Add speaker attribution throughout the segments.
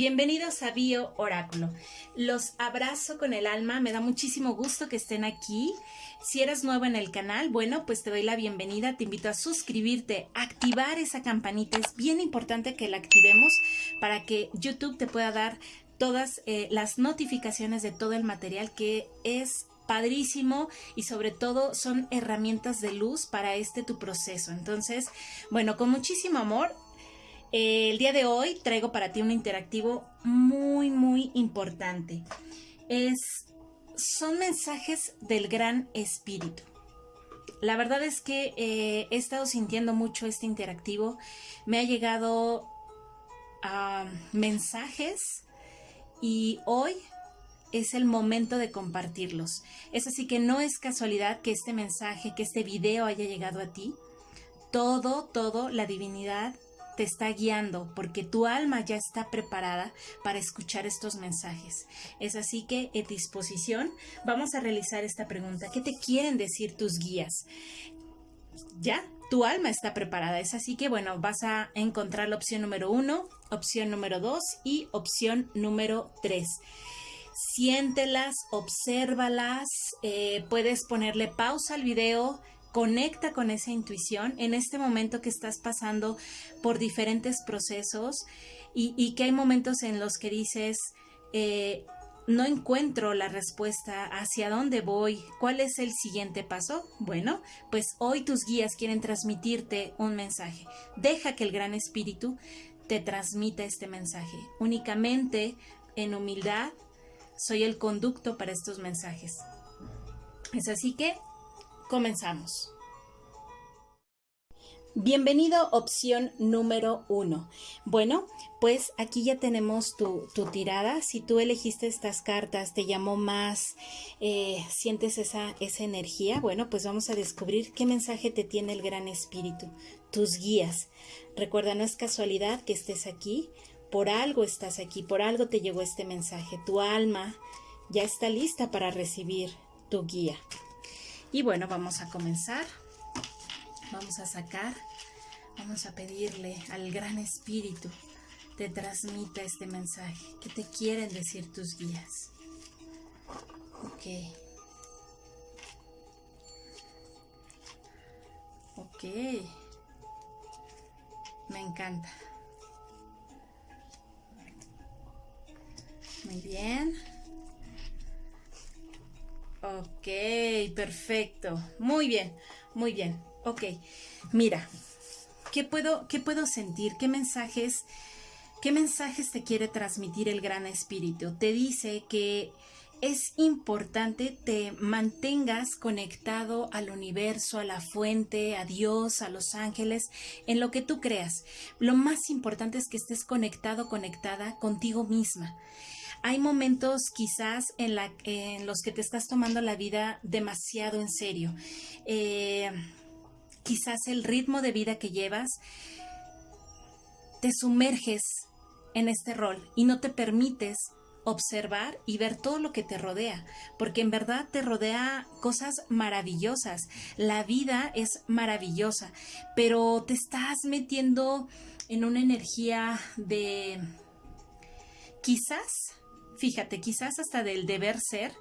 Speaker 1: Bienvenidos a Bio Oráculo. Los abrazo con el alma, me da muchísimo gusto que estén aquí. Si eres nuevo en el canal, bueno, pues te doy la bienvenida, te invito a suscribirte, activar esa campanita, es bien importante que la activemos para que YouTube te pueda dar todas eh, las notificaciones de todo el material que es padrísimo y sobre todo son herramientas de luz para este tu proceso. Entonces, bueno, con muchísimo amor el día de hoy traigo para ti un interactivo muy, muy importante. Es, son mensajes del gran espíritu. La verdad es que eh, he estado sintiendo mucho este interactivo. Me ha llegado a mensajes y hoy es el momento de compartirlos. Es así que no es casualidad que este mensaje, que este video haya llegado a ti. Todo, todo, la divinidad te está guiando porque tu alma ya está preparada para escuchar estos mensajes. Es así que en disposición vamos a realizar esta pregunta. ¿Qué te quieren decir tus guías? ¿Ya? Tu alma está preparada. Es así que, bueno, vas a encontrar la opción número uno, opción número dos y opción número tres siéntelas, obsérvalas, eh, puedes ponerle pausa al video, conecta con esa intuición en este momento que estás pasando por diferentes procesos y, que hay momentos en los que dices, eh, no encuentro la respuesta hacia dónde voy, cuál es el siguiente paso. Bueno, pues hoy tus guías quieren transmitirte un mensaje. Deja que el gran espíritu te transmita este mensaje. Únicamente en humildad soy el conducto para estos mensajes. Es así que Comenzamos. Bienvenido opción número uno. Bueno, pues aquí ya tenemos tu, tirada. Si tú elegiste estas cartas, te llamó más, eh, sientes esa, esa energía, bueno, pues vamos a descubrir qué mensaje te tiene el Gran Espíritu, tus guías. Recuerda, no es casualidad que estés aquí, por algo estás aquí, por algo te llegó este mensaje. Tu alma ya está lista para recibir tu guía. Y bueno, vamos a comenzar. Vamos a sacar, vamos a pedirle al Gran Espíritu te transmita este mensaje. ¿Qué te quieren decir tus guías? Ok. Ok. Me encanta. Muy bien. Ok, perfecto. Muy bien, muy bien. Ok, mira, ¿qué puedo, qué puedo sentir? ¿Qué mensajes, qué mensajes te quiere transmitir el Gran Espíritu? Te dice que es importante te mantengas conectado al universo, a la fuente, a Dios, a los ángeles, en lo que tú creas. Lo más importante es que estés conectado, conectada contigo misma. Hay momentos quizás en, los que te estás tomando la vida demasiado en serio. Eh, quizás el ritmo de vida que llevas te sumerges en este rol y no te permites observar y ver todo lo que te rodea, porque en verdad te rodea cosas maravillosas. La vida es maravillosa, pero te estás metiendo en una energía de quizás fíjate, quizás hasta del deber ser,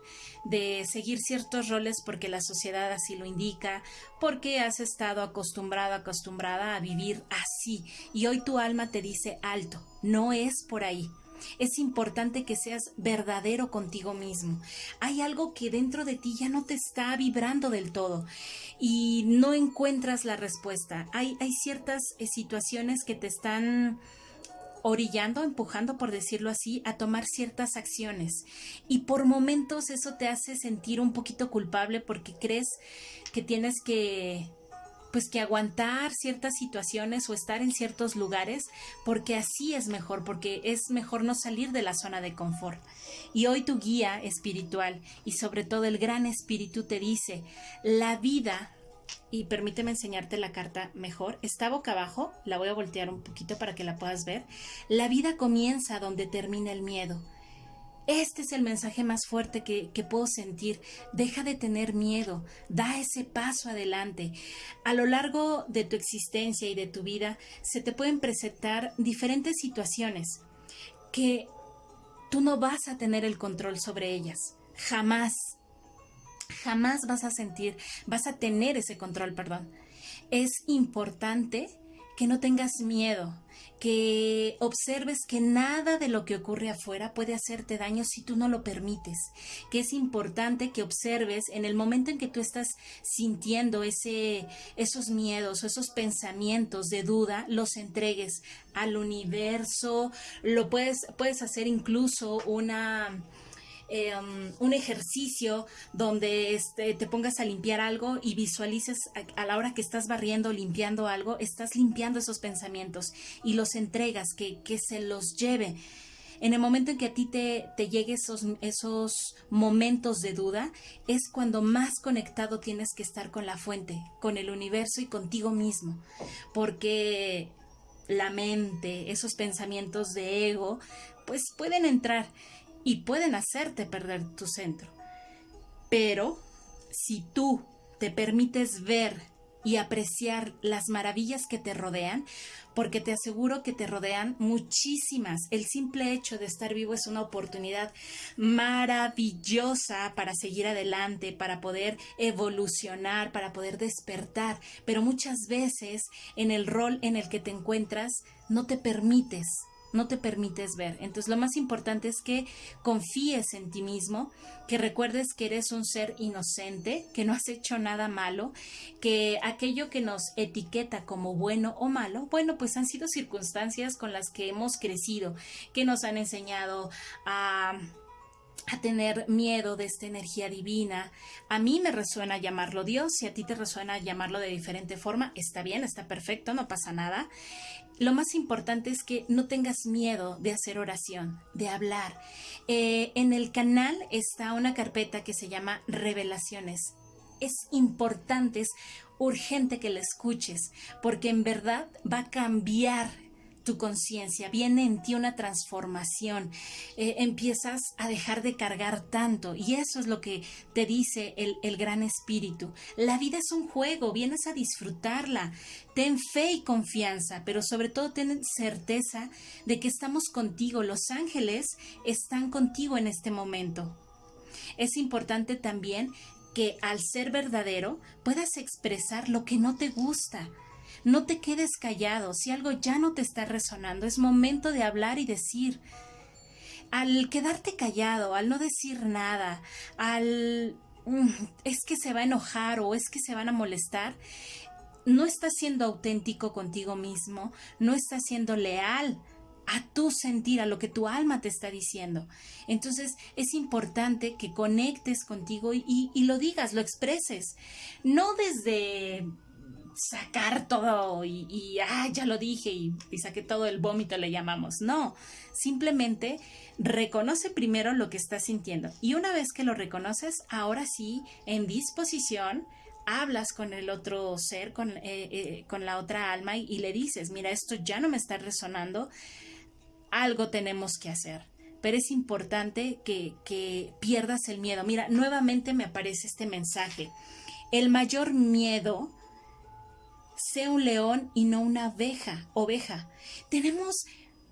Speaker 1: de seguir ciertos roles porque la sociedad así lo indica, porque has estado acostumbrado, acostumbrada a vivir así y hoy tu alma te dice alto, no es por ahí. Es importante que seas verdadero contigo mismo. Hay algo que dentro de ti ya no te está vibrando del todo y no encuentras la respuesta. Hay, hay ciertas eh, situaciones que te están orillando, empujando, por decirlo así, a tomar ciertas acciones. Y por momentos eso te hace sentir un poquito culpable porque crees que tienes que pues que aguantar ciertas situaciones o estar en ciertos lugares porque así es mejor, porque es mejor no salir de la zona de confort. Y hoy tu guía espiritual y sobre todo el gran espíritu te dice, la vida y permíteme enseñarte la carta mejor. Está boca abajo, la voy a voltear un poquito para que la puedas ver. La vida comienza donde termina el miedo. Este es el mensaje más fuerte que, puedo sentir. Deja de tener miedo, da ese paso adelante. A lo largo de tu existencia y de tu vida se te pueden presentar diferentes situaciones que tú no vas a tener el control sobre ellas. Jamás. Jamás vas a sentir, vas a tener ese control, perdón. Es importante que no tengas miedo, que observes que nada de lo que ocurre afuera puede hacerte daño si tú no lo permites, que es importante que observes en el momento en que tú estás sintiendo ese, esos miedos o esos pensamientos de duda, los entregues al universo, lo puedes, puedes hacer incluso una Em, un ejercicio donde este, te pongas a limpiar algo y visualices a, la hora que estás barriendo, limpiando algo, estás limpiando esos pensamientos y los entregas, que, que se los lleve. En el momento en que a ti te, te llegue esos, esos momentos de duda, es cuando más conectado tienes que estar con la fuente, con el universo y contigo mismo. Porque la mente, esos pensamientos de ego, pues pueden entrar y pueden hacerte perder tu centro. Pero si tú te permites ver y apreciar las maravillas que te rodean, porque te aseguro que te rodean muchísimas. El simple hecho de estar vivo es una oportunidad maravillosa para seguir adelante, para poder evolucionar, para poder despertar, pero muchas veces en el rol en el que te encuentras no te permites no te permites ver. Entonces lo más importante es que confíes en ti mismo, que recuerdes que eres un ser inocente, que no has hecho nada malo, que aquello que nos etiqueta como bueno o malo, bueno, pues han sido circunstancias con las que hemos crecido, que nos han enseñado a a tener miedo de esta energía divina. A mí me resuena llamarlo Dios, si a ti te resuena llamarlo de diferente forma, está bien, está perfecto, no pasa nada lo más importante es que no tengas miedo de hacer oración, de hablar. Eh, en el canal está una carpeta que se llama Revelaciones. Es importante, es urgente que la escuches, porque en verdad va a cambiar tu conciencia, viene en ti una transformación, eh, empiezas a dejar de cargar tanto y eso es lo que te dice el, el gran espíritu. La vida es un juego, vienes a disfrutarla, ten fe y confianza, pero sobre todo ten certeza de que estamos contigo, los ángeles están contigo en este momento. Es importante también que al ser verdadero puedas expresar lo que no te gusta, no te quedes callado. Si algo ya no te está resonando, es momento de hablar y decir. Al quedarte callado, al no decir nada, al mm, es que se va a enojar o es que se van a molestar, no estás siendo auténtico contigo mismo, no estás siendo leal a tu sentir, a lo que tu alma te está diciendo. Entonces es importante que conectes contigo y, y lo digas, lo expreses, no desde sacar todo y, ah, ya lo dije y, y saqué todo el vómito, le llamamos. No, simplemente reconoce primero lo que estás sintiendo y una vez que lo reconoces, ahora sí, en disposición, hablas con el otro ser, con, eh, eh, con la otra alma y, le dices, mira, esto ya no me está resonando, algo tenemos que hacer. Pero es importante que, que pierdas el miedo. Mira, nuevamente me aparece este mensaje. El mayor miedo sea un león y no una abeja, oveja. Tenemos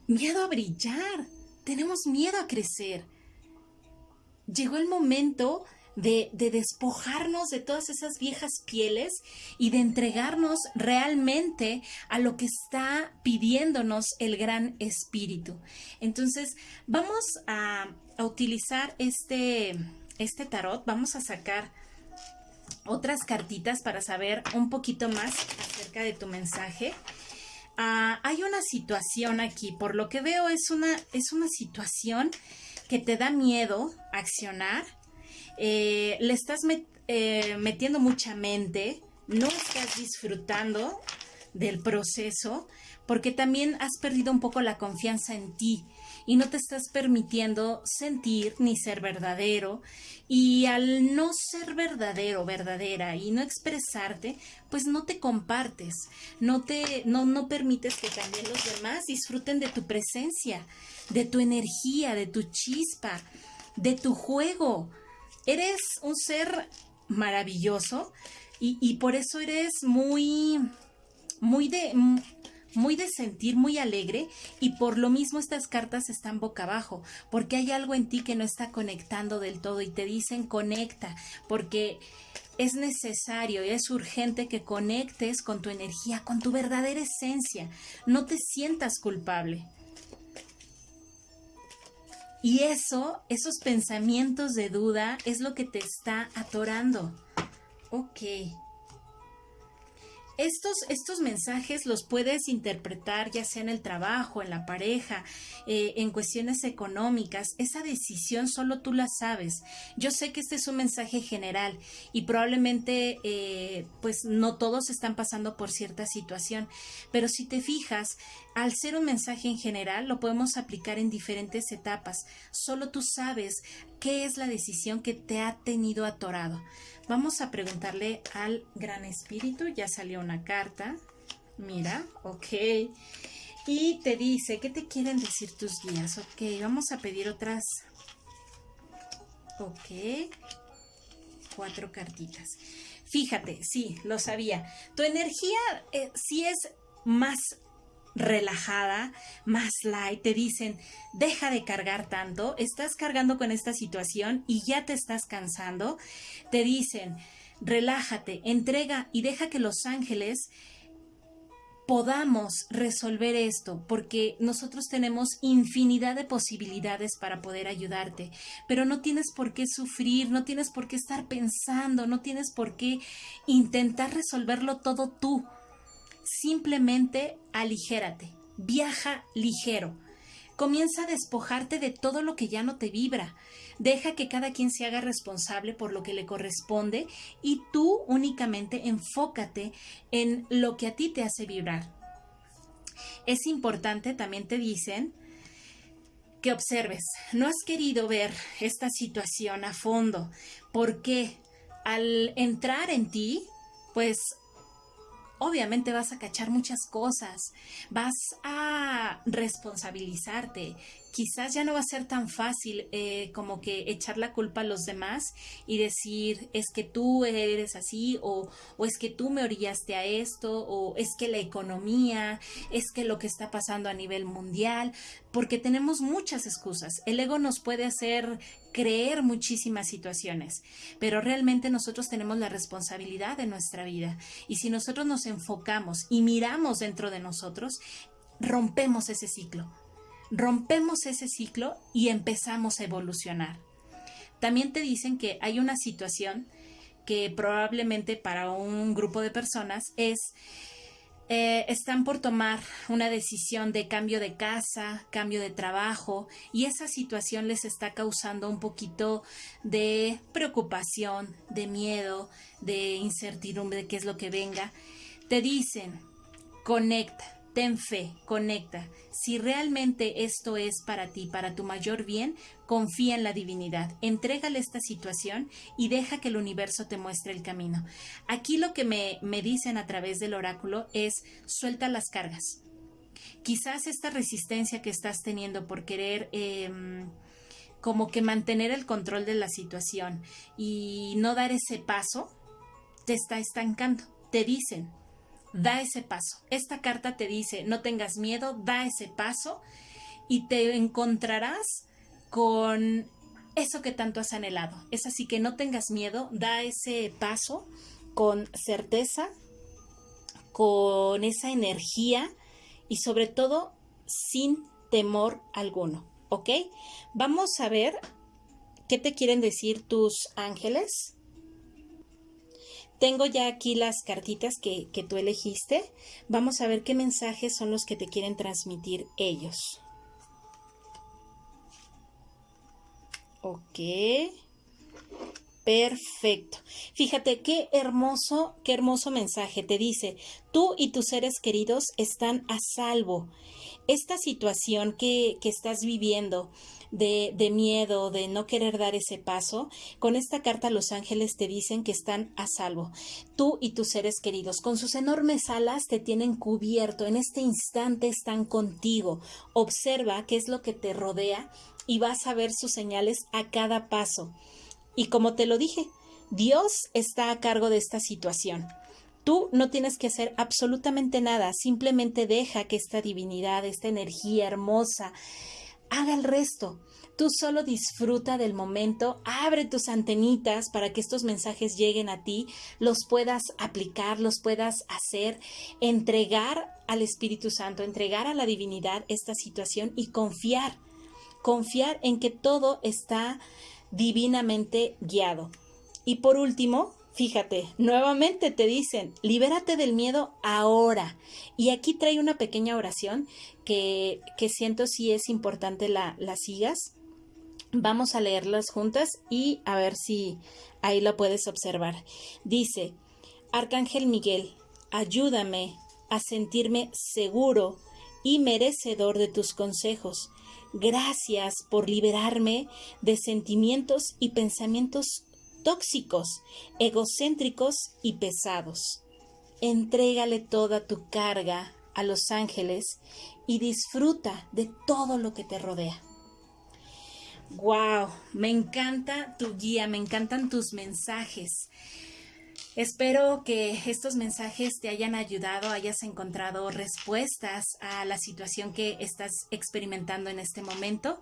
Speaker 1: miedo a brillar, tenemos miedo a crecer. Llegó el momento de, de, despojarnos de todas esas viejas pieles y de entregarnos realmente a lo que está pidiéndonos el gran espíritu. Entonces, vamos a, a utilizar este, este tarot, vamos a sacar otras cartitas para saber un poquito más acerca de tu mensaje. Ah, hay una situación aquí, por lo que veo es una, es una situación que te da miedo accionar, eh, le estás eh, metiendo mucha mente, no estás disfrutando del proceso, porque también has perdido un poco la confianza en ti y no te estás permitiendo sentir ni ser verdadero y al no ser verdadero, verdadera y no expresarte, pues no te compartes, no te no no permites que también los demás disfruten de tu presencia, de tu energía, de tu chispa, de tu juego. Eres un ser maravilloso y, y por eso eres muy muy de muy de sentir, muy alegre y por lo mismo estas cartas están boca abajo, porque hay algo en ti que no está conectando del todo y te dicen conecta, porque es necesario y es urgente que conectes con tu energía, con tu verdadera esencia. No te sientas culpable. Y eso, esos pensamientos de duda es lo que te está atorando. Ok. Estos, estos mensajes los puedes interpretar ya sea en el trabajo, en la pareja, eh, en cuestiones económicas. Esa decisión solo tú la sabes. Yo sé que este es un mensaje general y probablemente eh, pues no todos están pasando por cierta situación, pero si te fijas, al ser un mensaje en general lo podemos aplicar en diferentes etapas. Solo tú sabes qué es la decisión que te ha tenido atorado. Vamos a preguntarle al Gran Espíritu, ya salió una carta, mira, ok, y te dice, ¿qué te quieren decir tus guías? Ok, vamos a pedir otras, ok, cuatro cartitas. Fíjate, sí, lo sabía, tu energía eh, sí es más relajada, más light, te dicen, deja de cargar tanto, estás cargando con esta situación y ya te estás cansando, te dicen, relájate, entrega y deja que los ángeles podamos resolver esto, porque nosotros tenemos infinidad de posibilidades para poder ayudarte, pero no tienes por qué sufrir, no tienes por qué estar pensando, no tienes por qué intentar resolverlo todo tú simplemente aligérate, viaja ligero. Comienza a despojarte de todo lo que ya no te vibra. Deja que cada quien se haga responsable por lo que le corresponde y tú únicamente enfócate en lo que a ti te hace vibrar. Es importante, también te dicen, que observes. No has querido ver esta situación a fondo porque al entrar en ti, pues obviamente vas a cachar muchas cosas, vas a responsabilizarte, quizás ya no va a ser tan fácil eh, como que echar la culpa a los demás y decir es que tú eres así o, o es que tú me orillaste a esto o es que la economía, es que lo que está pasando a nivel mundial, porque tenemos muchas excusas. El ego nos puede hacer creer muchísimas situaciones, pero realmente nosotros tenemos la responsabilidad de nuestra vida y si nosotros nos enfocamos y miramos dentro de nosotros, rompemos ese ciclo rompemos ese ciclo y empezamos a evolucionar. También te dicen que hay una situación que probablemente para un grupo de personas es eh, están por tomar una decisión de cambio de casa, cambio de trabajo y esa situación les está causando un poquito de preocupación, de miedo, de incertidumbre de qué es lo que venga. Te dicen, conecta, Ten fe, conecta. Si realmente esto es para ti, para tu mayor bien, confía en la divinidad. Entrégale esta situación y deja que el universo te muestre el camino. Aquí lo que me, me dicen a través del oráculo es suelta las cargas. Quizás esta resistencia que estás teniendo por querer... Em, como que mantener el control de la situación y no dar ese paso, te está estancando. Te dicen, da ese paso. Esta carta te dice, no tengas miedo, da ese paso y te encontrarás con eso que tanto has anhelado. Es así que no tengas miedo, da ese paso con certeza, con esa energía y sobre todo sin temor alguno. ¿Ok? Vamos a ver qué te quieren decir tus ángeles tengo ya aquí las cartitas que, tú elegiste. Vamos a ver qué mensajes son los que te quieren transmitir ellos. Ok. Perfecto. Fíjate qué hermoso, qué hermoso mensaje. Te dice, tú y tus seres queridos están a salvo. Esta situación que, que estás viviendo, de, miedo, de no querer dar ese paso, con esta carta los ángeles te dicen que están a salvo. Tú y tus seres queridos, con sus enormes alas te tienen cubierto. En este instante están contigo. Observa qué es lo que te rodea y vas a ver sus señales a cada paso. Y como te lo dije, Dios está a cargo de esta situación. Tú no tienes que hacer absolutamente nada, simplemente deja que esta divinidad, esta energía hermosa, haga el resto. Tú solo disfruta del momento, abre tus antenitas para que estos mensajes lleguen a ti, los puedas aplicar, los puedas hacer, entregar al Espíritu Santo, entregar a la divinidad esta situación y confiar, confiar en que todo está divinamente guiado. Y por último, Fíjate, nuevamente te dicen, libérate del miedo ahora. Y aquí trae una pequeña oración que, que siento si es importante la, la sigas. Vamos a leerlas juntas y a ver si ahí lo puedes observar. Dice, Arcángel Miguel, ayúdame a sentirme seguro y merecedor de tus consejos. Gracias por liberarme de sentimientos y pensamientos tóxicos, egocéntricos y pesados. Entrégale toda tu carga a los ángeles y disfruta de todo lo que te rodea. Wow, me encanta tu guía, me encantan tus mensajes. Espero que estos mensajes te hayan ayudado, hayas encontrado respuestas a la situación que estás experimentando en este momento.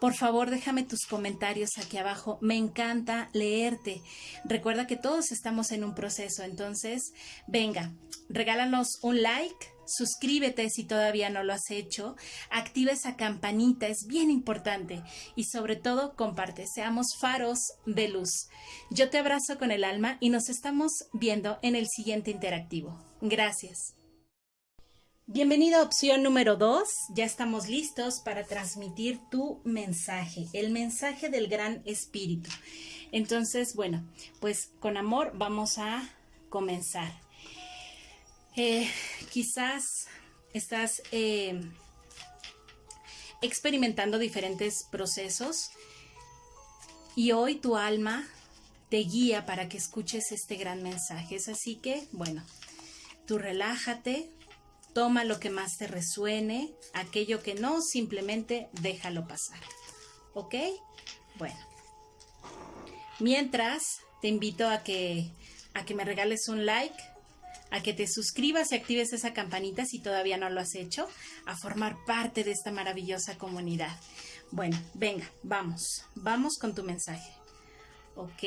Speaker 1: Por favor, déjame tus comentarios aquí abajo. Me encanta leerte. Recuerda que todos estamos en un proceso, entonces, venga, regálanos un like suscríbete si todavía no lo has hecho, activa esa campanita, es bien importante y sobre todo comparte, seamos faros de luz. Yo te abrazo con el alma y nos estamos viendo en el siguiente interactivo. Gracias. Bienvenido a opción número 2. Ya estamos listos para transmitir tu mensaje, el mensaje del gran espíritu. Entonces, bueno, pues con amor vamos a comenzar. Eh, quizás estás eh, experimentando diferentes procesos y hoy tu alma te guía para que escuches este gran mensaje. Es así que, bueno, tú relájate, toma lo que más te resuene, aquello que no, simplemente déjalo pasar. ¿Ok? Bueno. Mientras, te invito a que, a que me regales un like a que te suscribas y actives esa campanita si todavía no lo has hecho, a formar parte de esta maravillosa comunidad. Bueno, venga, vamos, vamos con tu mensaje. Ok.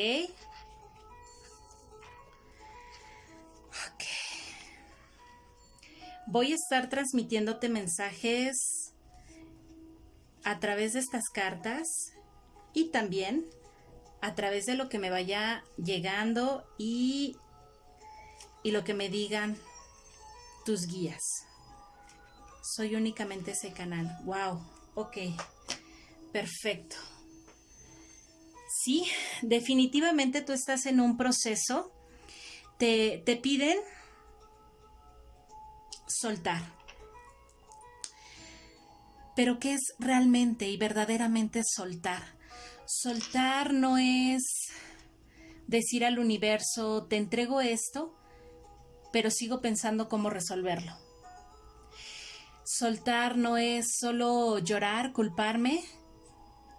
Speaker 1: Ok. Voy a estar transmitiéndote mensajes a través de estas cartas y también a través de lo que me vaya llegando y y lo que me digan tus guías. Soy únicamente ese canal. Wow, ok, perfecto. Sí, definitivamente tú estás en un proceso. Te, te piden soltar. Pero ¿qué es realmente y verdaderamente soltar? Soltar no es decir al universo, te entrego esto pero sigo pensando cómo resolverlo. Soltar no es solo llorar, culparme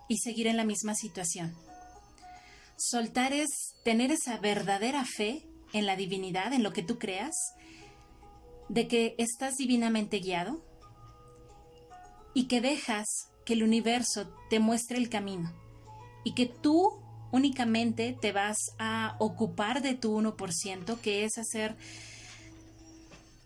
Speaker 1: y seguir en la misma situación. Soltar es tener esa verdadera fe en la divinidad, en lo que tú creas, de que estás divinamente guiado y que dejas que el universo te muestre el camino y que tú únicamente te vas a ocupar de tu 1%, que es hacer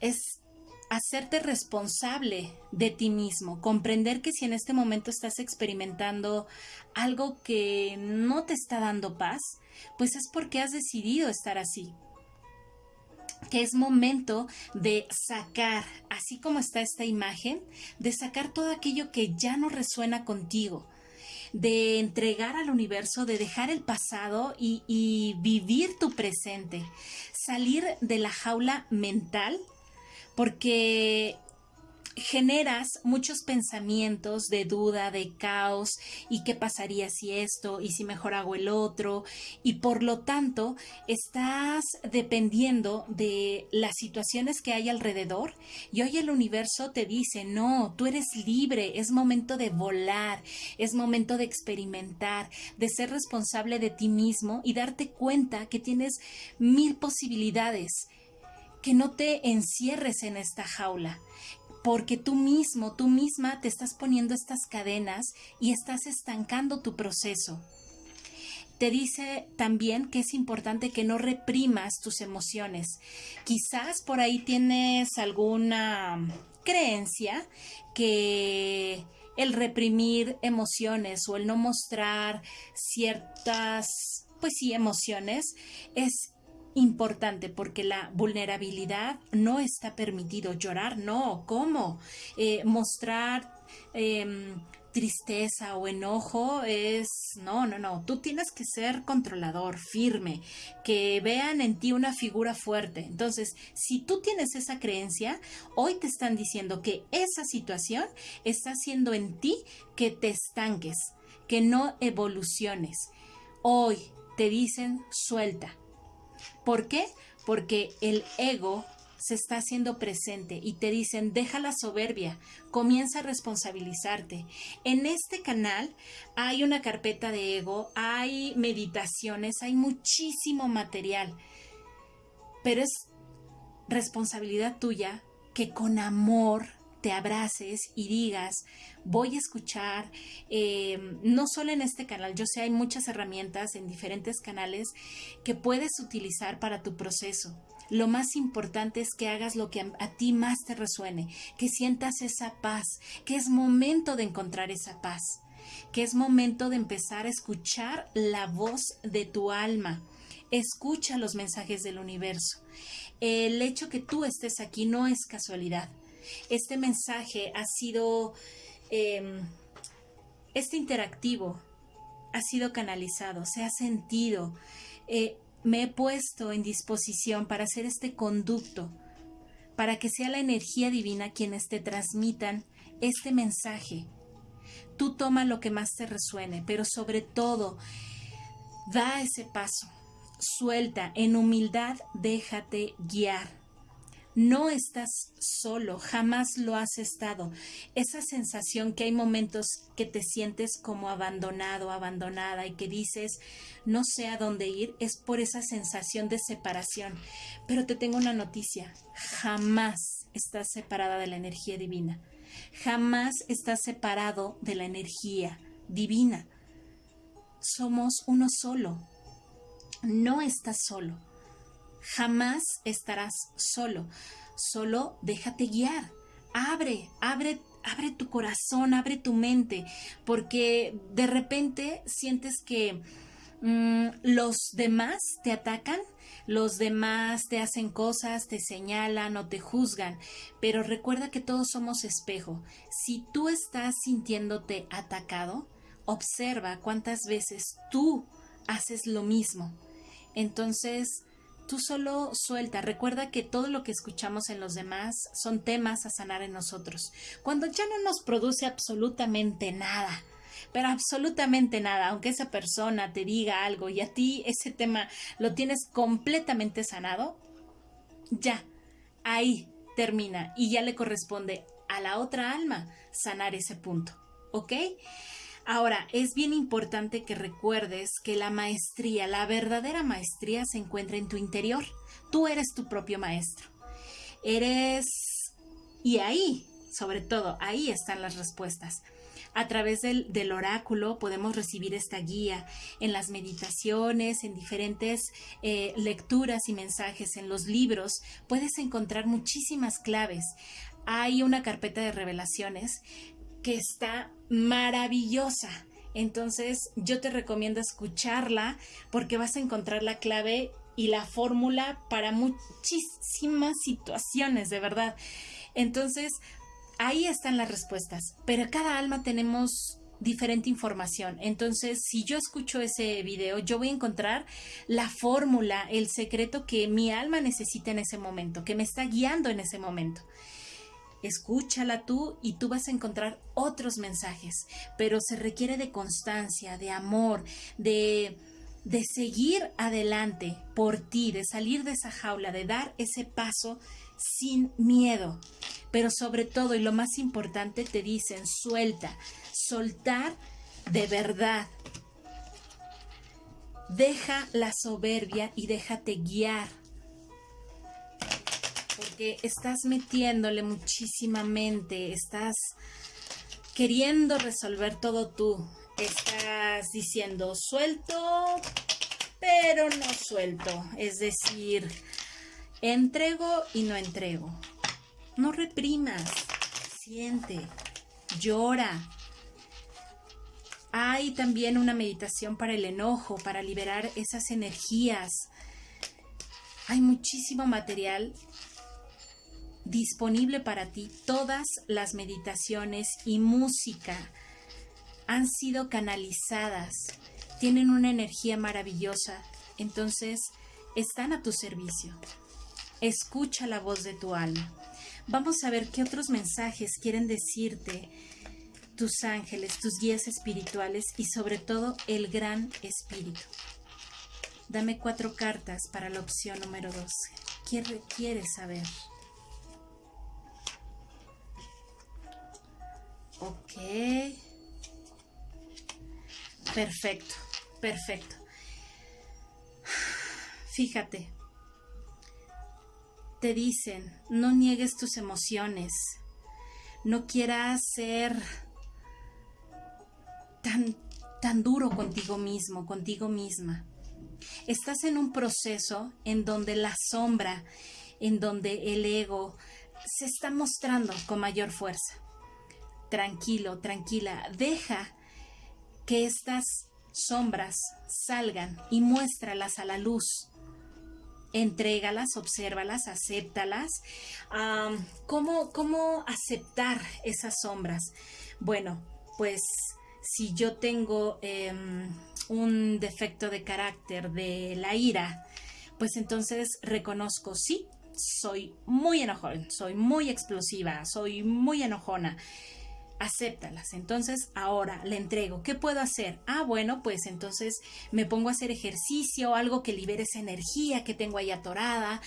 Speaker 1: es hacerte responsable de ti mismo, comprender que si en este momento estás experimentando algo que no te está dando paz, pues es porque has decidido estar así. Que es momento de sacar, así como está esta imagen, de sacar todo aquello que ya no resuena contigo, de entregar al universo, de dejar el pasado y, y vivir tu presente, salir de la jaula mental porque generas muchos pensamientos de duda, de caos y qué pasaría si esto y si mejor hago el otro y por lo tanto estás dependiendo de las situaciones que hay alrededor y hoy el universo te dice no, tú eres libre, es momento de volar, es momento de experimentar, de ser responsable de ti mismo y darte cuenta que tienes mil posibilidades que no te encierres en esta jaula, porque tú mismo, tú misma te estás poniendo estas cadenas y estás estancando tu proceso. Te dice también que es importante que no reprimas tus emociones. Quizás por ahí tienes alguna creencia que el reprimir emociones o el no mostrar ciertas, pues sí, emociones es importante porque la vulnerabilidad no está permitido. Llorar, no. ¿Cómo? Eh, mostrar em, tristeza o enojo es, no, no, no. Tú tienes que ser controlador, firme, que vean en ti una figura fuerte. Entonces, si tú tienes esa creencia, hoy te están diciendo que esa situación está haciendo en ti que te estanques, que no evoluciones. Hoy te dicen suelta, ¿Por qué? Porque el ego se está haciendo presente y te dicen, deja la soberbia, comienza a responsabilizarte. En este canal hay una carpeta de ego, hay meditaciones, hay muchísimo material, pero es responsabilidad tuya que con amor te abraces y digas, voy a escuchar, eh, no solo en este canal, yo sé hay muchas herramientas en diferentes canales que puedes utilizar para tu proceso. Lo más importante es que hagas lo que a, a ti más te resuene, que sientas esa paz, que es momento de encontrar esa paz, que es momento de empezar a escuchar la voz de tu alma. Escucha los mensajes del universo. El hecho que tú estés aquí no es casualidad este mensaje ha sido, em, este interactivo ha sido canalizado, se ha sentido. Eh, me he puesto en disposición para hacer este conducto, para que sea la energía divina quienes te transmitan este mensaje. Tú toma lo que más te resuene, pero sobre todo, da ese paso, suelta, en humildad déjate guiar no estás solo, jamás lo has estado. Esa sensación que hay momentos que te sientes como abandonado, abandonada y que dices no sé a dónde ir, es por esa sensación de separación. Pero te tengo una noticia, jamás estás separada de la energía divina. Jamás estás separado de la energía divina. Somos uno solo. No estás solo Jamás estarás solo. Solo déjate guiar. Abre, abre, abre tu corazón, abre tu mente, porque de repente sientes que mm, los demás te atacan, los demás te hacen cosas, te señalan o te juzgan, pero recuerda que todos somos espejo. Si tú estás sintiéndote atacado, observa cuántas veces tú haces lo mismo. Entonces, Tú solo suelta, recuerda que todo lo que escuchamos en los demás son temas a sanar en nosotros. Cuando ya no nos produce absolutamente nada, pero absolutamente nada, aunque esa persona te diga algo y a ti ese tema lo tienes completamente sanado, ya, ahí termina y ya le corresponde a la otra alma sanar ese punto, ¿ok? Ahora, es bien importante que recuerdes que la maestría, la verdadera maestría se encuentra en tu interior. Tú eres tu propio maestro. Eres... Y ahí, sobre todo, ahí están las respuestas. A través del, oráculo podemos recibir esta guía en las meditaciones, en diferentes eh, lecturas y mensajes, en los libros. Puedes encontrar muchísimas claves. Hay una carpeta de revelaciones que está maravillosa. Entonces yo te recomiendo escucharla porque vas a encontrar la clave y la fórmula para muchísimas situaciones, de verdad. Entonces, ahí están las respuestas, pero cada alma tenemos diferente información. Entonces, si yo escucho ese video, yo voy a encontrar la fórmula, el secreto que mi alma necesita en ese momento, que me está guiando en ese momento escúchala tú y tú vas a encontrar otros mensajes, pero se requiere de constancia, de amor, de, de seguir adelante por ti, de salir de esa jaula, de dar ese paso sin miedo. Pero sobre todo, y lo más importante, te dicen, suelta, soltar de verdad. Deja la soberbia y déjate guiar porque estás metiéndole muchísima mente, estás queriendo resolver todo tú. Estás diciendo suelto, pero no suelto. Es decir, entrego y no entrego. No reprimas, siente, llora. Hay también una meditación para el enojo, para liberar esas energías. Hay muchísimo material disponible para ti. Todas las meditaciones y música han sido canalizadas, tienen una energía maravillosa, entonces están a tu servicio. Escucha la voz de tu alma. Vamos a ver qué otros mensajes quieren decirte tus ángeles, tus guías espirituales y sobre todo el gran espíritu. Dame cuatro cartas para la opción número 12. ¿Qué requieres saber? Ok. Perfecto, perfecto. Fíjate, te dicen, no niegues tus emociones, no quieras ser tan, tan duro contigo mismo, contigo misma. Estás en un proceso en donde la sombra, en donde el ego se está mostrando con mayor fuerza. Tranquilo, tranquila, deja que estas sombras salgan y muéstralas a la luz entrégalas, obsérvalas, acéptalas. ¿cómo, ¿Cómo aceptar esas sombras? Bueno, pues si yo tengo em, un defecto de carácter de la ira, pues entonces reconozco, sí, soy muy enojón, soy muy explosiva, soy muy enojona acéptalas. Entonces, ahora le entrego. ¿Qué puedo hacer? Ah, bueno, pues entonces me pongo a hacer ejercicio, algo que libere esa energía que tengo ahí atorada.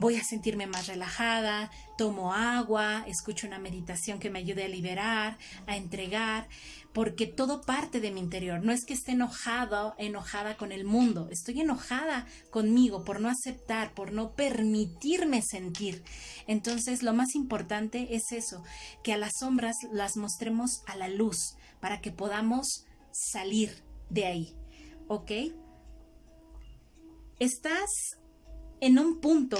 Speaker 1: Voy a sentirme más relajada, tomo agua, escucho una meditación que me ayude a liberar, a entregar porque todo parte de mi interior. No es que esté enojado, enojada con el mundo, estoy enojada conmigo por no aceptar, por no permitirme sentir. Entonces, lo más importante es eso, que a las sombras las mostremos a la luz para que podamos salir de ahí. ¿Ok? Estás en un punto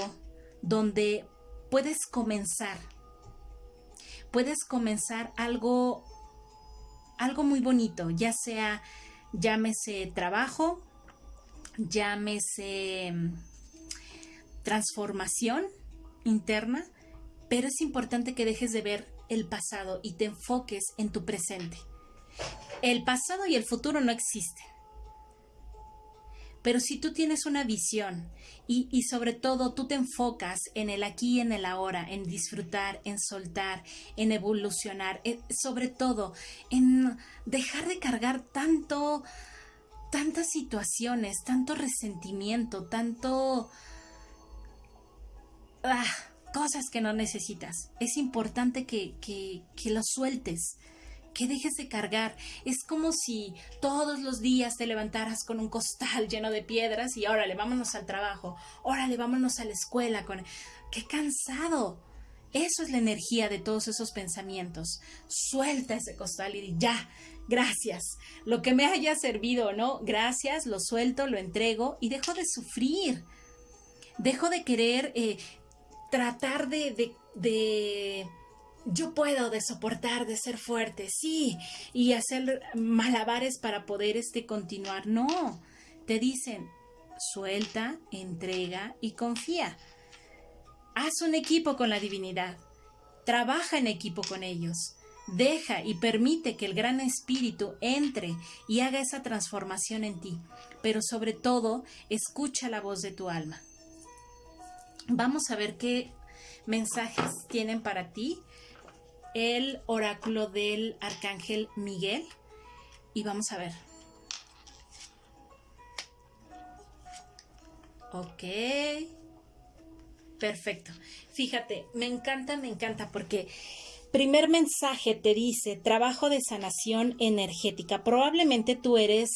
Speaker 1: donde puedes comenzar. Puedes comenzar algo algo muy bonito, ya sea, llámese trabajo, llámese mm, transformación interna, pero es importante que dejes de ver el pasado y te enfoques en tu presente. El pasado y el futuro no existen. Pero si tú tienes una visión y, sobre todo tú te enfocas en el aquí y en el ahora, en disfrutar, en soltar, en evolucionar, eh, sobre todo en dejar de cargar tanto, tantas situaciones, tanto resentimiento, tanto... Ah, cosas que no necesitas. Es importante que, que, que lo sueltes que dejes de cargar. Es como si todos los días te levantaras con un costal lleno de piedras y órale, vámonos al trabajo, órale, vámonos a la escuela con... ¡Qué cansado! Eso es la energía de todos esos pensamientos. Suelta ese costal y ya, gracias. Lo que me haya servido, ¿no? Gracias, lo suelto, lo entrego y dejo de sufrir. Dejo de querer eh, tratar de, de yo puedo de soportar, de ser fuerte, sí, y hacer malabares para poder este continuar. No, te dicen, suelta, entrega y confía. Haz un equipo con la divinidad. Trabaja en equipo con ellos. Deja y permite que el gran espíritu entre y haga esa transformación en ti. Pero sobre todo, escucha la voz de tu alma. Vamos a ver qué mensajes tienen para ti el oráculo del arcángel Miguel y vamos a ver. Ok. Perfecto. Fíjate, me encanta, me encanta porque primer mensaje te dice trabajo de sanación energética. Probablemente tú eres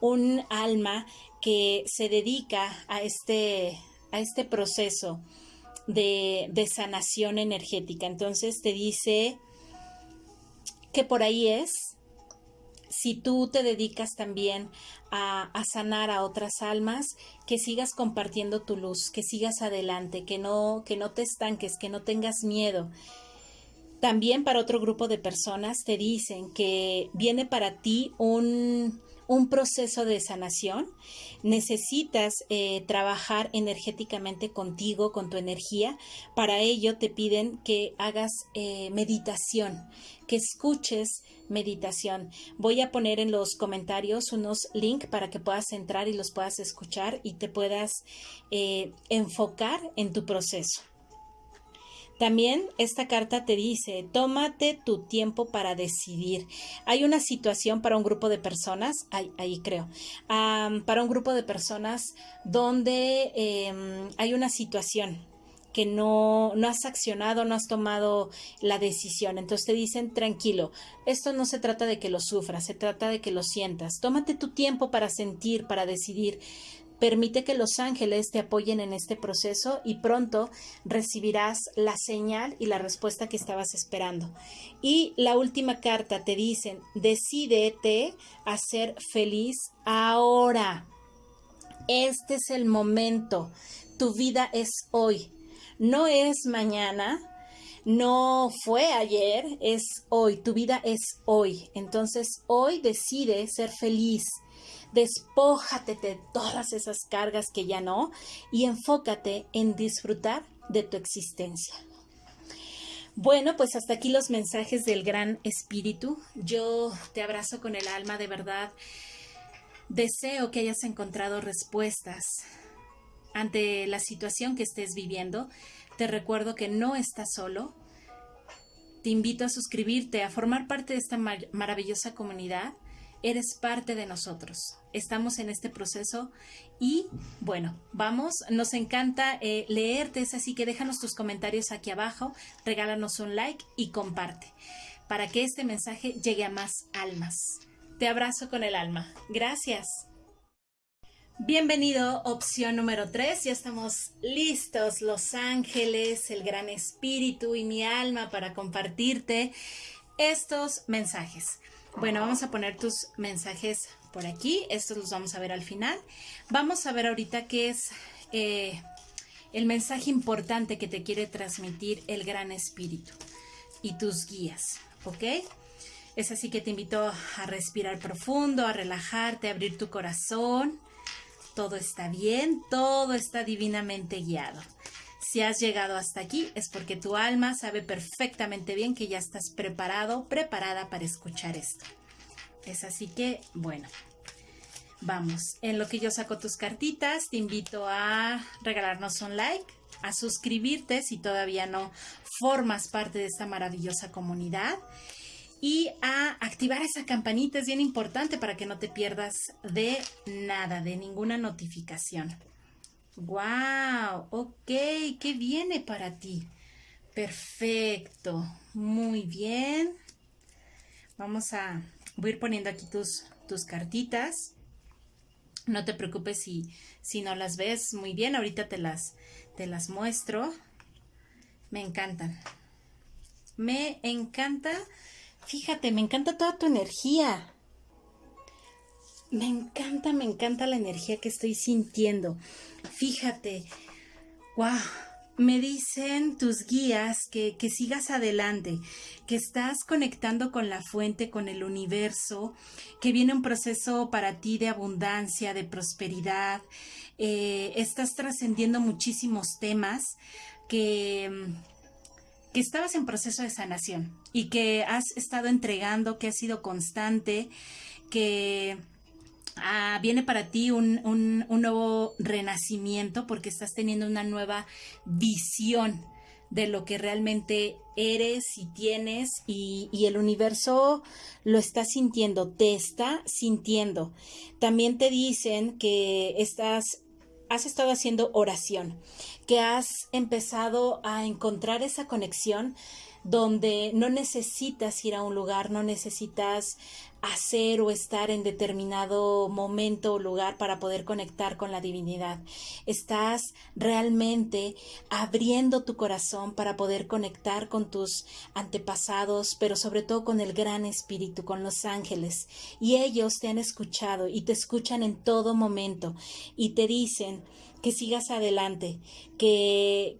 Speaker 1: un alma que se dedica a este, a este proceso de, de sanación energética. Entonces te dice que por ahí es, si tú te dedicas también a, sanar a otras almas, que sigas compartiendo tu luz, que sigas adelante, que no, que no te estanques, que no tengas miedo. También para otro grupo de personas te dicen que viene para ti un, un proceso de sanación, necesitas eh, trabajar energéticamente contigo, con tu energía. Para ello te piden que hagas eh, meditación, que escuches meditación. Voy a poner en los comentarios unos links para que puedas entrar y los puedas escuchar y te puedas eh, enfocar en tu proceso. También esta carta te dice, tómate tu tiempo para decidir. Hay una situación para un grupo de personas, ahí, creo, para un grupo de personas donde em, hay una situación que no, no has accionado, no has tomado la decisión. Entonces te dicen, tranquilo, esto no se trata de que lo sufras, se trata de que lo sientas. Tómate tu tiempo para sentir, para decidir. Permite que los ángeles te apoyen en este proceso y pronto recibirás la señal y la respuesta que estabas esperando. Y la última carta te dicen, decídete a ser feliz ahora. Este es el momento. Tu vida es hoy no es mañana, no fue ayer, es hoy, tu vida es hoy. Entonces hoy decide ser feliz. Despójate de todas esas cargas que ya no y enfócate en disfrutar de tu existencia. Bueno, pues hasta aquí los mensajes del Gran Espíritu. Yo te abrazo con el alma, de verdad. Deseo que hayas encontrado respuestas ante la situación que estés viviendo. Te recuerdo que no estás solo. Te invito a suscribirte, a formar parte de esta maravillosa comunidad. Eres parte de nosotros. Estamos en este proceso y bueno, vamos, nos encanta eh, leerte, es así que déjanos tus comentarios aquí abajo, regálanos un like y comparte para que este mensaje llegue a más almas. Te abrazo con el alma. Gracias. Bienvenido, opción número 3. Ya estamos listos, los ángeles, el gran espíritu y mi alma para compartirte estos mensajes. Bueno, vamos a poner tus mensajes por aquí. Estos los vamos a ver al final. Vamos a ver ahorita qué es eh, el mensaje importante que te quiere transmitir el gran espíritu y tus guías, ¿ok? Es así que te invito a respirar profundo, a relajarte, a abrir tu corazón todo está bien, todo está divinamente guiado. Si has llegado hasta aquí es porque tu alma sabe perfectamente bien que ya estás preparado, preparada para escuchar esto. Es así que, bueno, vamos. En lo que yo saco tus cartitas, te invito a regalarnos un like, a suscribirte si todavía no formas parte de esta maravillosa comunidad y a activar esa campanita es bien importante para que no te pierdas de nada, de ninguna notificación. ¡Wow! Ok, ¿qué viene para ti? Perfecto, muy bien. Vamos a, a ir poniendo aquí tus, tus cartitas. No te preocupes si, si no las ves muy bien, ahorita te las, te las muestro. Me encantan. Me encanta Fíjate, me encanta toda tu energía. Me encanta, me encanta la energía que estoy sintiendo. Fíjate, wow, me dicen tus guías que, que, sigas adelante, que estás conectando con la fuente, con el universo, que viene un proceso para ti de abundancia, de prosperidad. Eh, estás trascendiendo muchísimos temas que que estabas en proceso de sanación y que has estado entregando, que has sido constante, que ah, viene para ti un, nuevo renacimiento porque estás teniendo una nueva visión de lo que realmente eres y tienes y, y, el universo lo está sintiendo, te está sintiendo. También te dicen que estás has estado haciendo oración, que has empezado a encontrar esa conexión donde no necesitas ir a un lugar, no necesitas hacer o estar en determinado momento o lugar para poder conectar con la divinidad. Estás realmente abriendo tu corazón para poder conectar con tus antepasados, pero sobre todo con el gran espíritu, con los ángeles. Y ellos te han escuchado y te escuchan en todo momento y te dicen que sigas adelante, que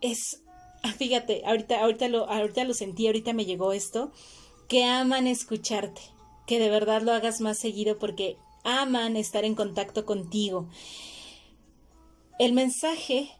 Speaker 1: es fíjate, ahorita, ahorita lo, ahorita lo sentí, ahorita me llegó esto que aman escucharte, que de verdad lo hagas más seguido porque aman estar en contacto contigo. El mensaje,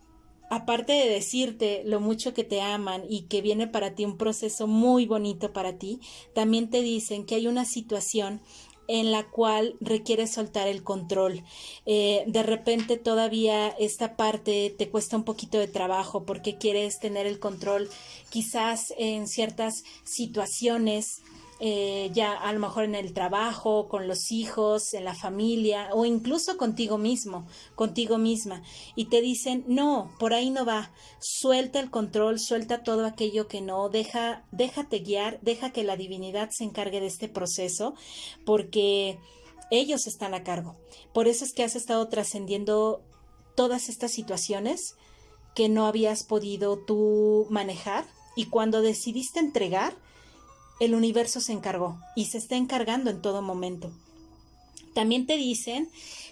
Speaker 1: aparte de decirte lo mucho que te aman y que viene para ti un proceso muy bonito para ti, también te dicen que hay una situación en la cual requiere soltar el control. Eh, de repente todavía esta parte te cuesta un poquito de trabajo porque quieres tener el control quizás en ciertas situaciones eh, ya a lo mejor en el trabajo, con los hijos, en la familia o incluso contigo mismo, contigo misma. Y te dicen, no, por ahí no va, suelta el control, suelta todo aquello que no, deja, déjate guiar, deja que la divinidad se encargue de este proceso, porque ellos están a cargo. Por eso es que has estado trascendiendo todas estas situaciones que no habías podido tú manejar y cuando decidiste entregar, el universo se encargó y se está encargando en todo momento. También te dicen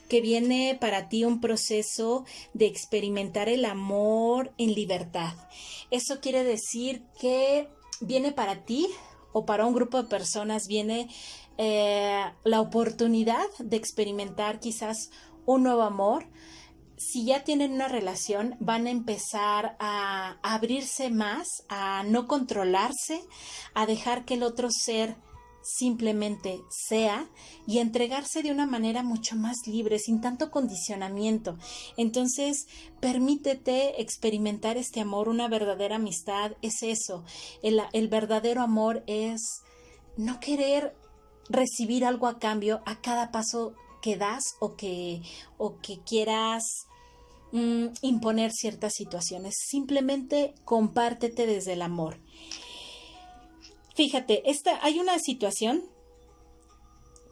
Speaker 1: que viene para ti un proceso de experimentar el amor en libertad. Eso quiere decir que viene para ti o para un grupo de personas, viene eh, la oportunidad de experimentar quizás un nuevo amor, si ya tienen una relación, van a empezar a abrirse más, a no controlarse, a dejar que el otro ser simplemente sea y entregarse de una manera mucho más libre, sin tanto condicionamiento. Entonces, permítete experimentar este amor, una verdadera amistad, es eso. El, el verdadero amor es no querer recibir algo a cambio a cada paso que das o que, o que quieras mm, imponer ciertas situaciones. Simplemente compártete desde el amor. Fíjate, esta, hay una situación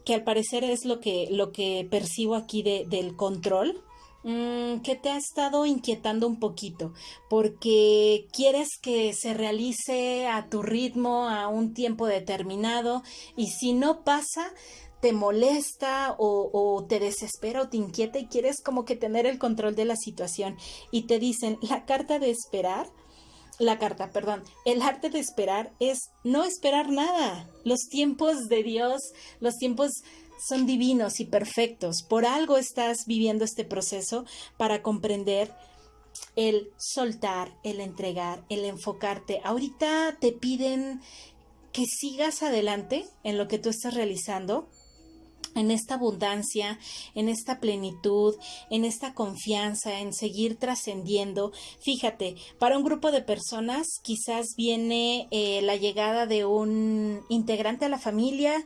Speaker 1: que al parecer es lo que, lo que percibo aquí del control, mm, que te ha estado inquietando un poquito, porque quieres que se realice a tu ritmo, a un tiempo determinado, y si no pasa, te molesta o, te desespera o te inquieta y quieres como que tener el control de la situación y te dicen la carta de esperar, la carta, perdón, el arte de esperar es no esperar nada. Los tiempos de Dios, los tiempos son divinos y perfectos. Por algo estás viviendo este proceso para comprender el soltar, el entregar, el enfocarte. Ahorita te piden que sigas adelante en lo que tú estás realizando, en esta abundancia, en esta plenitud, en esta confianza, en seguir trascendiendo. Fíjate, para un grupo de personas quizás viene eh, la llegada de un integrante a la familia,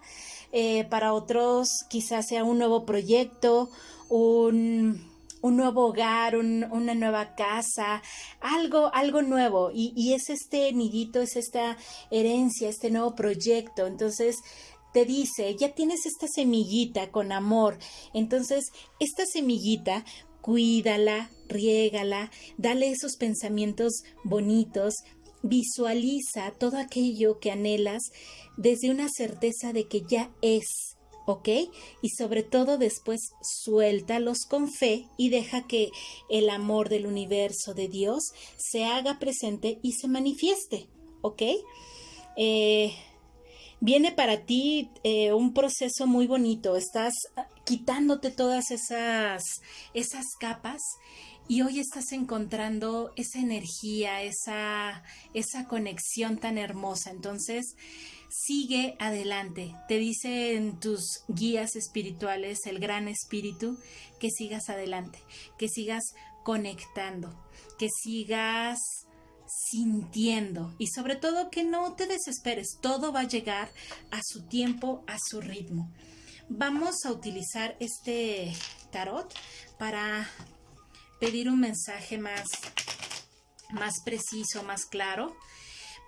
Speaker 1: eh, para otros quizás sea un nuevo proyecto, un un nuevo hogar, una nueva casa, algo, algo nuevo. Y, y, es este nidito, es esta herencia, este nuevo proyecto. Entonces, te dice, ya tienes esta semillita con amor. Entonces, esta semillita, cuídala, riégala, dale esos pensamientos bonitos, visualiza todo aquello que anhelas desde una certeza de que ya es. ¿ok? Y sobre todo después suéltalos con fe y deja que el amor del universo de Dios se haga presente y se manifieste, ¿ok? Eh, viene para ti eh, un proceso muy bonito, estás quitándote todas esas, esas capas y hoy estás encontrando esa energía, esa, esa conexión tan hermosa. Entonces, sigue adelante. Te dicen tus guías espirituales, el gran espíritu, que sigas adelante, que sigas conectando, que sigas sintiendo y sobre todo que no te desesperes, todo va a llegar a su tiempo, a su ritmo. Vamos a utilizar este tarot para pedir un mensaje más, más preciso, más claro,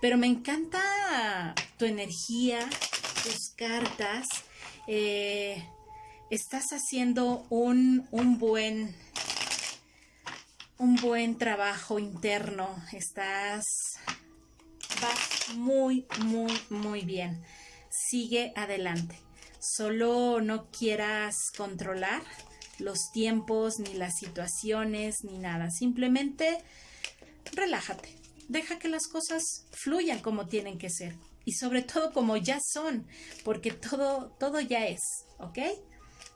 Speaker 1: pero me encanta tu energía, tus cartas. Eh, estás haciendo un, un buen un buen trabajo interno. Estás vas muy, muy, muy bien. Sigue adelante. Solo no quieras controlar los tiempos, ni las situaciones, ni nada. Simplemente relájate. Deja que las cosas fluyan como tienen que ser. Y sobre todo como ya son, porque todo, todo ya es, ¿ok?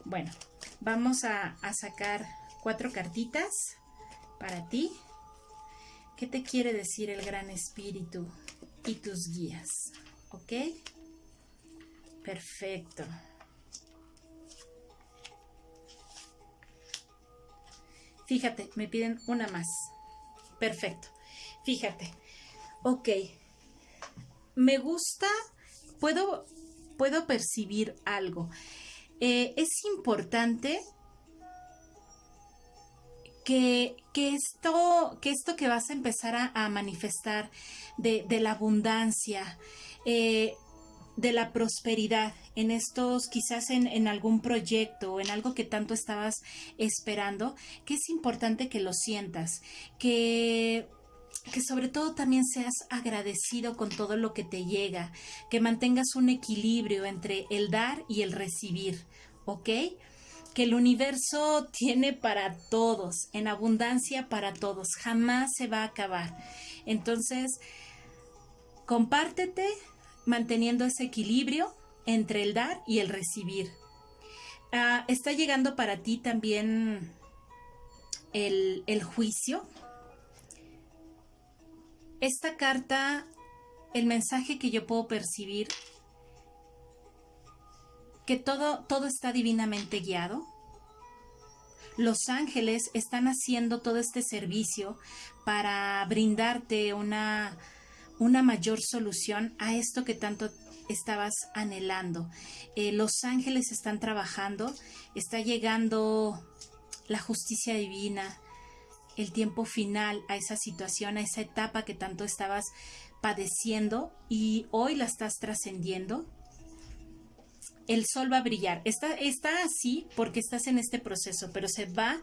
Speaker 1: Bueno, vamos a, a sacar cuatro cartitas para ti. ¿Qué te quiere decir el Gran Espíritu y tus guías? ¿Ok? Perfecto. Fíjate, me piden una más. Perfecto. Fíjate. Ok. Me gusta, puedo, puedo percibir algo. Eh, es importante que, esto, que esto que vas a empezar a, manifestar de, la abundancia, eh, de la prosperidad en estos, quizás en, en, algún proyecto o en algo que tanto estabas esperando, que es importante que lo sientas, que que sobre todo también seas agradecido con todo lo que te llega, que mantengas un equilibrio entre el dar y el recibir, ¿ok? Que el universo tiene para todos, en abundancia para todos, jamás se va a acabar. Entonces, compártete, manteniendo ese equilibrio entre el dar y el recibir. Ah, está llegando para ti también el, juicio. Esta carta, el mensaje que yo puedo percibir, que todo, todo está divinamente guiado. Los ángeles están haciendo todo este servicio para brindarte una una mayor solución a esto que tanto estabas anhelando. Eh, los ángeles están trabajando, está llegando la justicia divina, el tiempo final a esa situación, a esa etapa que tanto estabas padeciendo y hoy la estás trascendiendo. El sol va a brillar. Está, está así porque estás en este proceso, pero se va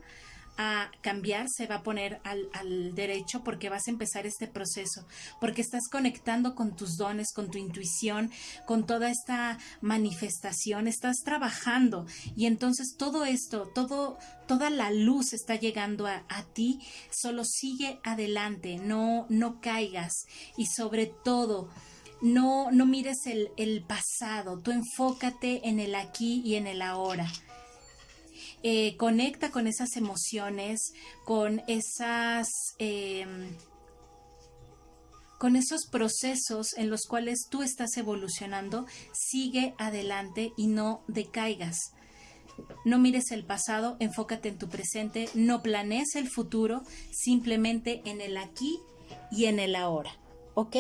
Speaker 1: a cambiar, se va a poner al, derecho porque vas a empezar este proceso, porque estás conectando con tus dones, con tu intuición, con toda esta manifestación, estás trabajando y entonces todo esto, todo, toda la luz está llegando a, ti, solo sigue adelante, no, no caigas y sobre todo, no, no mires el, pasado, tú enfócate en el aquí y en el ahora. Eh, conecta con esas emociones, con esas... Em, con esos procesos en los cuales tú estás evolucionando, sigue adelante y no decaigas. No mires el pasado, enfócate en tu presente, no planees el futuro, simplemente en el aquí y en el ahora. ¿Ok?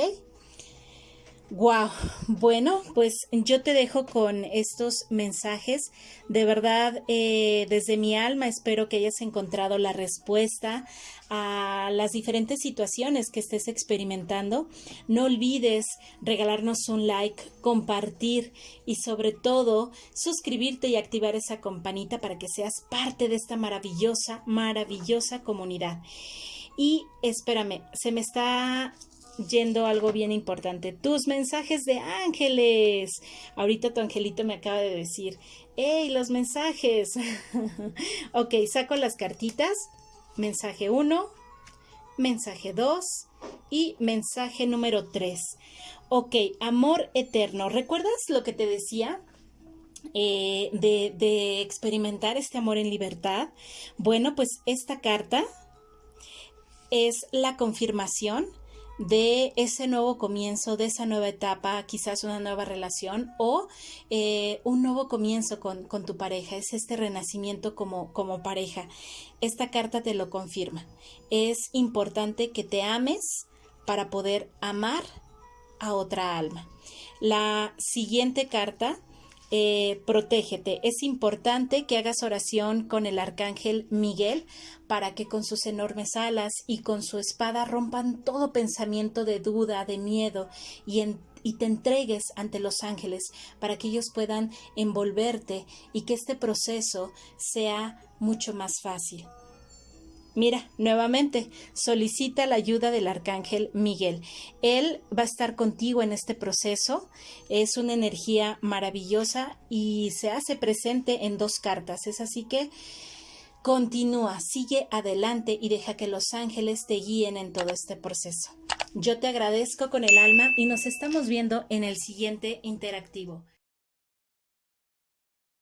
Speaker 1: Wow, bueno, pues yo te dejo con estos mensajes. De verdad, eh, desde mi alma espero que hayas encontrado la respuesta a las diferentes situaciones que estés experimentando. No olvides regalarnos un like, compartir y sobre todo suscribirte y activar esa campanita para que seas parte de esta maravillosa, maravillosa comunidad. Y espérame, se me está yendo algo bien importante. Tus mensajes de ángeles. Ahorita tu angelito me acaba de decir, ¡Ey, los mensajes! ok, saco las cartitas. Mensaje 1, mensaje 2 y mensaje número 3. Ok, amor eterno. ¿Recuerdas lo que te decía? Eh, de experimentar este amor en libertad. Bueno, pues esta carta es la confirmación de ese nuevo comienzo, de esa nueva etapa, quizás una nueva relación o eh, un nuevo comienzo con, tu pareja, es este renacimiento como, como pareja. Esta carta te lo confirma. Es importante que te ames para poder amar a otra alma. La siguiente carta eh, protégete. Es importante que hagas oración con el arcángel Miguel para que con sus enormes alas y con su espada rompan todo pensamiento de duda, de miedo y, y te entregues ante los ángeles para que ellos puedan envolverte y que este proceso sea mucho más fácil. Mira, nuevamente, solicita la ayuda del arcángel Miguel. Él va a estar contigo en este proceso. Es una energía maravillosa y se hace presente en dos cartas. Es así que continúa, sigue adelante y deja que los ángeles te guíen en todo este proceso. Yo te agradezco con el alma y nos estamos viendo en el siguiente interactivo.